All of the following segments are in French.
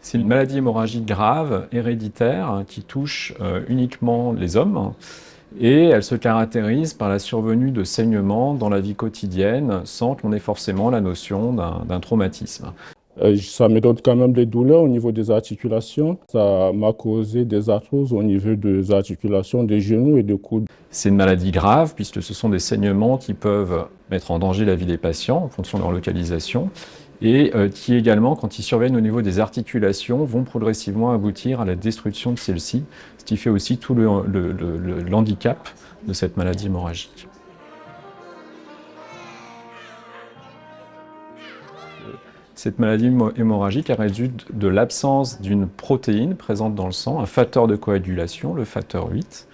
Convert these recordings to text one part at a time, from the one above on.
C'est une maladie hémorragique grave, héréditaire, qui touche euh, uniquement les hommes et elle se caractérise par la survenue de saignements dans la vie quotidienne sans qu'on ait forcément la notion d'un traumatisme. Euh, ça me donne quand même des douleurs au niveau des articulations. Ça m'a causé des arthroses au niveau des articulations des genoux et des coudes. C'est une maladie grave puisque ce sont des saignements qui peuvent mettre en danger la vie des patients en fonction de leur localisation et euh, qui également, quand ils surviennent au niveau des articulations, vont progressivement aboutir à la destruction de celles-ci, ce qui fait aussi tout le, handicap de cette maladie hémorragique. Cette maladie hémorragique résulte de l'absence d'une protéine présente dans le sang, un facteur de coagulation, le facteur 8.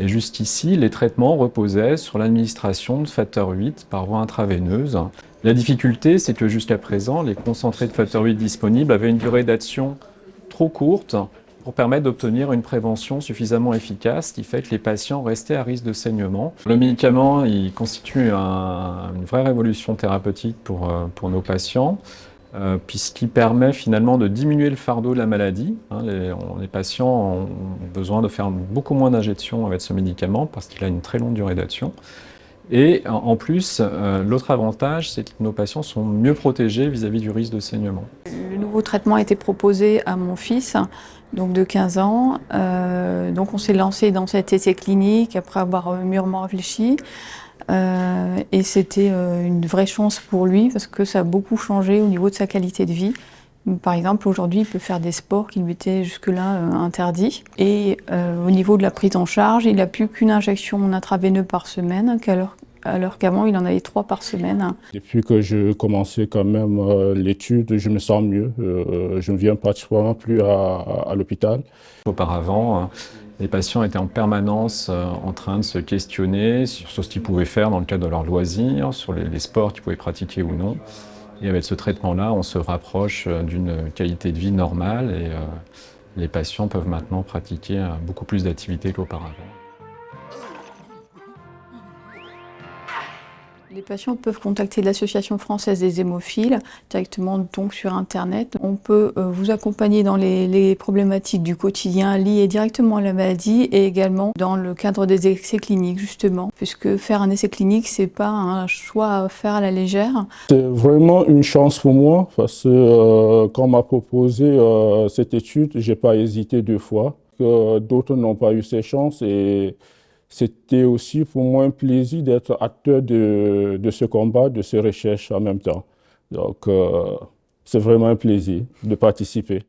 Et juste ici, les traitements reposaient sur l'administration de facteur 8 par voie intraveineuse. La difficulté, c'est que jusqu'à présent, les concentrés de facteur 8 disponibles avaient une durée d'action trop courte pour permettre d'obtenir une prévention suffisamment efficace, ce qui fait que les patients restaient à risque de saignement. Le médicament, il constitue une vraie révolution thérapeutique pour, euh, pour nos patients, euh, puisqu'il permet finalement de diminuer le fardeau de la maladie. Hein. les, patients ont besoin de faire beaucoup moins d'injections avec ce médicament parce qu'il a une très longue durée d'action. Et en plus, euh, l'autre avantage, c'est que nos patients sont mieux protégés vis-à-vis du risque de saignement. Le nouveau traitement a été proposé à mon fils, donc de 15 ans. Euh, donc on s'est lancé dans cet essai clinique après avoir mûrement réfléchi. Euh, et c'était une vraie chance pour lui parce que ça a beaucoup changé au niveau de sa qualité de vie. Par exemple, aujourd'hui, il peut faire des sports qui lui étaient jusque-là interdits. Et au niveau de la prise en charge, il n'a plus qu'une injection intraveineuse par semaine, alors alors qu'avant, il en avait trois par semaine. Depuis que je commençais quand même euh, l'étude, je me sens mieux. Euh, je ne viens pratiquement plus à, l'hôpital. Auparavant, euh, les patients étaient en permanence en train de se questionner sur ce qu'ils pouvaient faire dans le cadre de leurs loisirs, sur les, sports qu'ils pouvaient pratiquer ou non. Et avec ce traitement-là, on se rapproche d'une qualité de vie normale et les patients peuvent maintenant pratiquer beaucoup plus d'activités qu'auparavant. Les patients peuvent contacter l'Association française des hémophiles directement donc sur Internet. On peut euh, vous accompagner dans les, problématiques du quotidien liées directement à la maladie et également dans le cadre des essais cliniques justement, puisque faire un essai clinique, c'est pas un choix à faire à la légère. C'est vraiment une chance pour moi parce que euh, quand on m'a proposé euh, cette étude, j'ai pas hésité deux fois. D'autres n'ont pas eu ces chances et c'était aussi pour moi un plaisir d'être acteur de, ce combat, de ces recherches en même temps. Donc, euh, c'est vraiment un plaisir de participer.